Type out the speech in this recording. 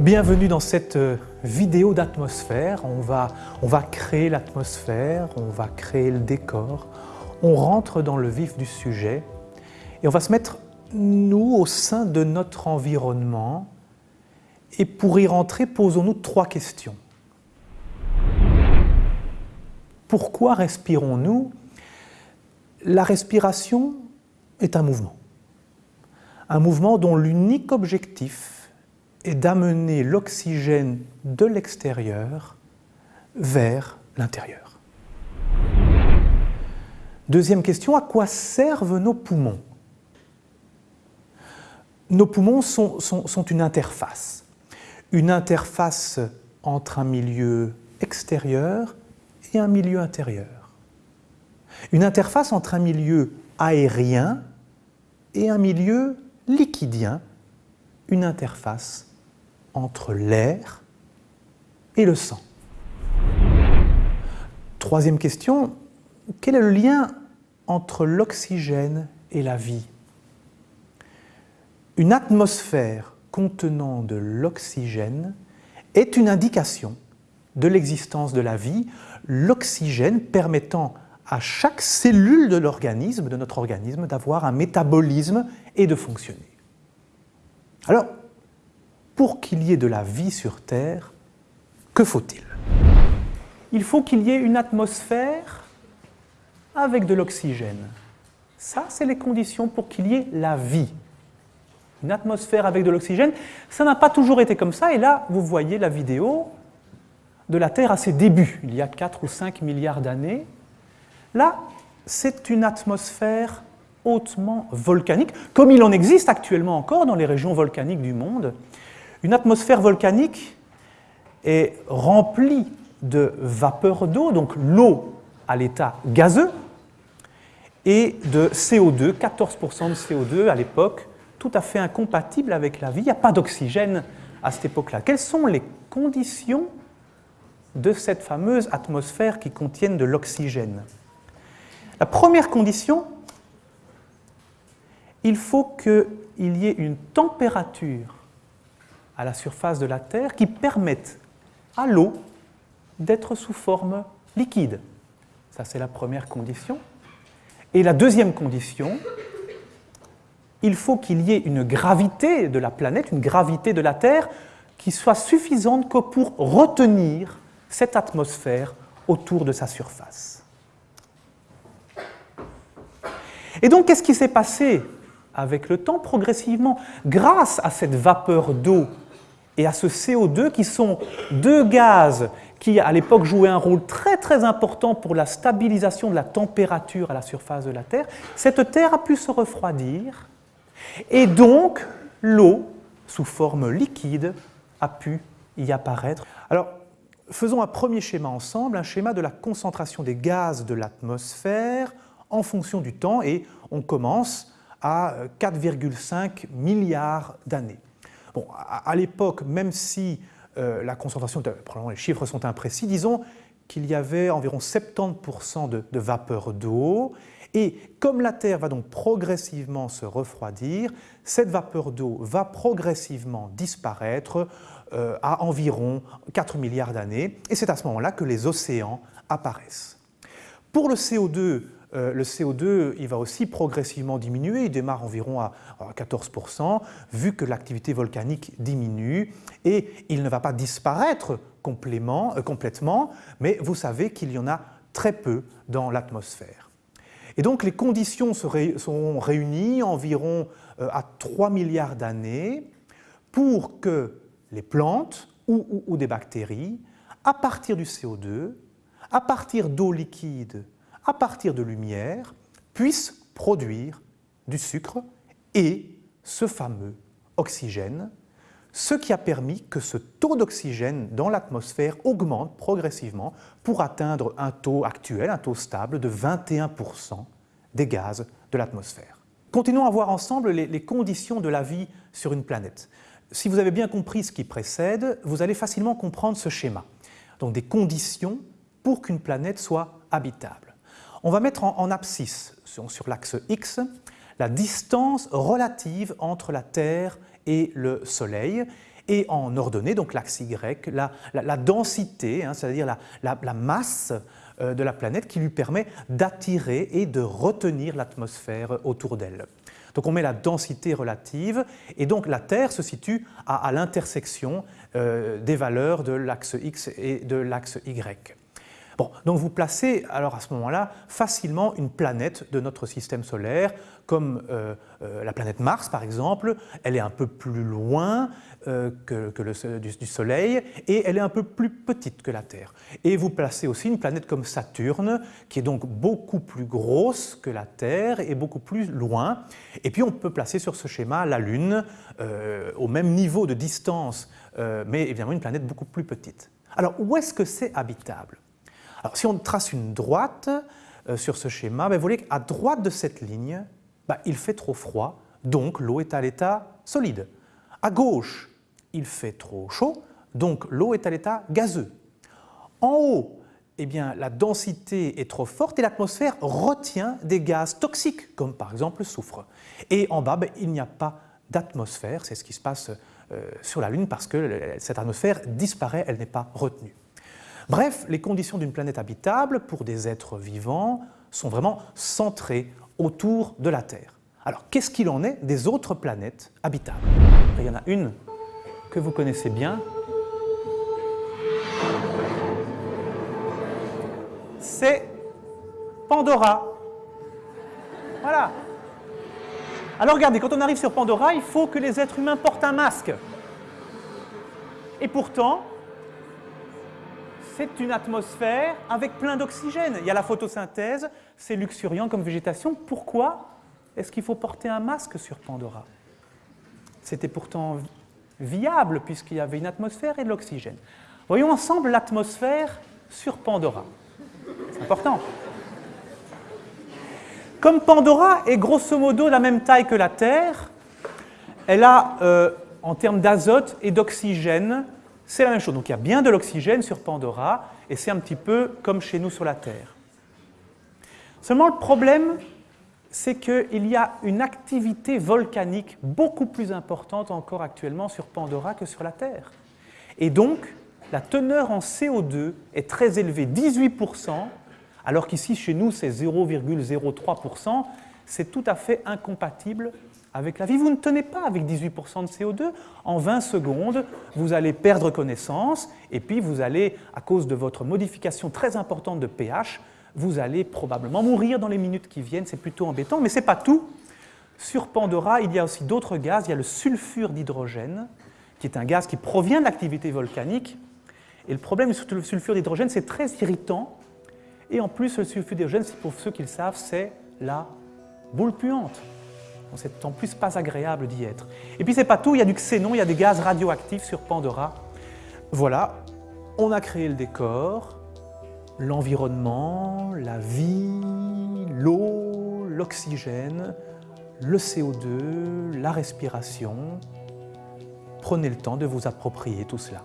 Bienvenue dans cette euh, vidéo d'atmosphère. On va, on va créer l'atmosphère, on va créer le décor, on rentre dans le vif du sujet et on va se mettre, nous, au sein de notre environnement. Et pour y rentrer, posons-nous trois questions. Pourquoi respirons-nous? La respiration est un mouvement. Un mouvement dont l'unique objectif est d'amener l'oxygène de l'extérieur vers l'intérieur. Deuxième question, à quoi servent nos poumons? Nos poumons sont, une interface, une interface entre un milieu extérieur et un milieu intérieur. Une interface entre un milieu aérien et un milieu liquidien, une interface entre l'air et le sang. Troisième question, quel est le lien entre l'oxygène et la vie? Une atmosphère contenant de l'oxygène est une indication de l'existence de la vie, l'oxygène permettant à chaque cellule de l'organisme, de notre organisme, d'avoir un métabolisme et de fonctionner. Alors, pour qu'il y ait de la vie sur Terre, que faut-il? Il faut qu'il y ait une atmosphère avec de l'oxygène. Ça, c'est les conditions pour qu'il y ait la vie. Une atmosphère avec de l'oxygène, ça n'a pas toujours été comme ça. Et là, vous voyez la vidéo de la Terre à ses débuts, il y a 4 ou 5 milliards d'années. Là, c'est une atmosphère hautement volcanique, comme il en existe actuellement encore dans les régions volcaniques du monde. Une atmosphère volcanique est remplie de vapeur d'eau, donc l'eau à l'état gazeux, et de CO2, 14% de CO2 à l'époque, tout à fait incompatible avec la vie. Il n'y a pas d'oxygène à cette époque-là. Quelles sont les conditions de cette fameuse atmosphère qui contiennent de l'oxygène? La première condition, il faut qu'il y ait une température à la surface de la Terre qui permettent à l'eau d'être sous forme liquide. Ça, c'est la première condition. Et la deuxième condition, il faut qu'il y ait une gravité de la planète, une gravité de la Terre, qui soit suffisante que pour retenir cette atmosphère autour de sa surface. Et donc, qu'est-ce qui s'est passé avec le temps Progressivement, grâce à cette vapeur d'eau et à ce CO2 qui sont deux gaz qui à l'époque jouaient un rôle très très important pour la stabilisation de la température à la surface de la Terre, cette Terre a pu se refroidir et donc l'eau sous forme liquide a pu y apparaître. Alors faisons un premier schéma ensemble, un schéma de la concentration des gaz de l'atmosphère en fonction du temps et on commence à 4,5 milliards d'années à, l'époque, même si euh, la concentration, probablement les chiffres sont imprécis, disons qu'il y avait environ 70% de, vapeur d'eau, et comme la Terre va donc progressivement se refroidir, cette vapeur d'eau va progressivement disparaître euh, à environ 4 milliards d'années, et c'est à ce moment-là que les océans apparaissent. Pour le CO2, euh, le CO2 il va aussi progressivement diminuer, il démarre environ à 14%, vu que l'activité volcanique diminue, et il ne va pas disparaître euh, complètement, mais vous savez qu'il y en a très peu dans l'atmosphère. Et donc les conditions seront réunies environ euh, à 3 milliards d'années pour que les plantes ou des bactéries, à partir du CO2, à partir d'eau liquide à partir de lumière, puissent produire du sucre et ce fameux oxygène, ce qui a permis que ce taux d'oxygène dans l'atmosphère augmente progressivement pour atteindre un taux actuel, un taux stable de 21% des gaz de l'atmosphère. Continuons à voir ensemble les, les, conditions de la vie sur une planète. Si vous avez bien compris ce qui précède, vous allez facilement comprendre ce schéma. Donc des conditions pour qu'une planète soit habitable. On va mettre en, abscisse, sur, l'axe X, la distance relative entre la Terre et le Soleil. et en ordonnée, donc l'axe Y, la, densité, hein, c'est-à-dire la, masse euh, de la planète qui lui permet d'attirer et de retenir l'atmosphère autour d'elle. Donc on met la densité relative et donc la Terre se situe à, l'intersection euh, des valeurs de l'axe X et de l'axe Y. Donc vous placez alors à ce moment-là facilement une planète de notre système solaire, comme euh, euh, la planète Mars par exemple, elle est un peu plus loin euh, que, du, Soleil et elle est un peu plus petite que la Terre. Et vous placez aussi une planète comme Saturne, qui est donc beaucoup plus grosse que la Terre et beaucoup plus loin. Et puis on peut placer sur ce schéma la Lune au même niveau de distance, mais évidemment une planète beaucoup plus petite. Alors où est-ce que c'est habitable? Alors, si on trace une droite euh, sur ce schéma, ben, vous voyez qu'à droite de cette ligne, ben, il fait trop froid, donc l'eau est à l'état solide. À gauche, il fait trop chaud, donc l'eau est à l'état gazeux. En haut, eh bien, la densité est trop forte et l'atmosphère retient des gaz toxiques, comme par exemple le soufre. Et en bas, ben, il n'y a pas d'atmosphère, c'est ce qui se passe euh, sur la Lune parce que cette atmosphère disparaît, elle n'est pas retenue. Bref, les conditions d'une planète habitable pour des êtres vivants sont vraiment centrées autour de la Terre. Alors, qu'est-ce qu'il en est des autres planètes habitables? Il y en a une que vous connaissez bien. C'est Pandora. Voilà. Alors regardez, quand on arrive sur Pandora, il faut que les êtres humains portent un masque. Et pourtant, c'est une atmosphère avec plein d'oxygène. Il y a la photosynthèse, c'est luxuriant comme végétation. Pourquoi est-ce qu'il faut porter un masque sur Pandora? C'était pourtant viable puisqu'il y avait une atmosphère et de l'oxygène. Voyons ensemble l'atmosphère sur Pandora. C'est important. Comme Pandora est grosso modo la même taille que la Terre, elle a, euh, en termes d'azote et d'oxygène, c'est la même chose. Donc il y a bien de l'oxygène sur Pandora, et c'est un petit peu comme chez nous sur la Terre. Seulement le problème, c'est qu'il y a une activité volcanique beaucoup plus importante encore actuellement sur Pandora que sur la Terre. Et donc, la teneur en CO2 est très élevée, 18%, alors qu'ici, chez nous, c'est 0,03%. C'est tout à fait incompatible avec la vie. Vous ne tenez pas avec 18% de CO2. En 20 secondes, vous allez perdre connaissance et puis vous allez, à cause de votre modification très importante de pH, vous allez probablement mourir dans les minutes qui viennent. C'est plutôt embêtant, mais ce n'est pas tout. Sur Pandora, il y a aussi d'autres gaz. Il y a le sulfure d'hydrogène, qui est un gaz qui provient de l'activité volcanique. Et le problème sur le sulfure d'hydrogène, c'est très irritant. Et en plus, le sulfure d'hydrogène, pour ceux qui le savent, c'est la boule puante. C'est en plus pas agréable d'y être. Et puis c'est pas tout, il y a du xénon, il y a des gaz radioactifs sur Pandora. Voilà, on a créé le décor, l'environnement, la vie, l'eau, l'oxygène, le CO2, la respiration. Prenez le temps de vous approprier tout cela.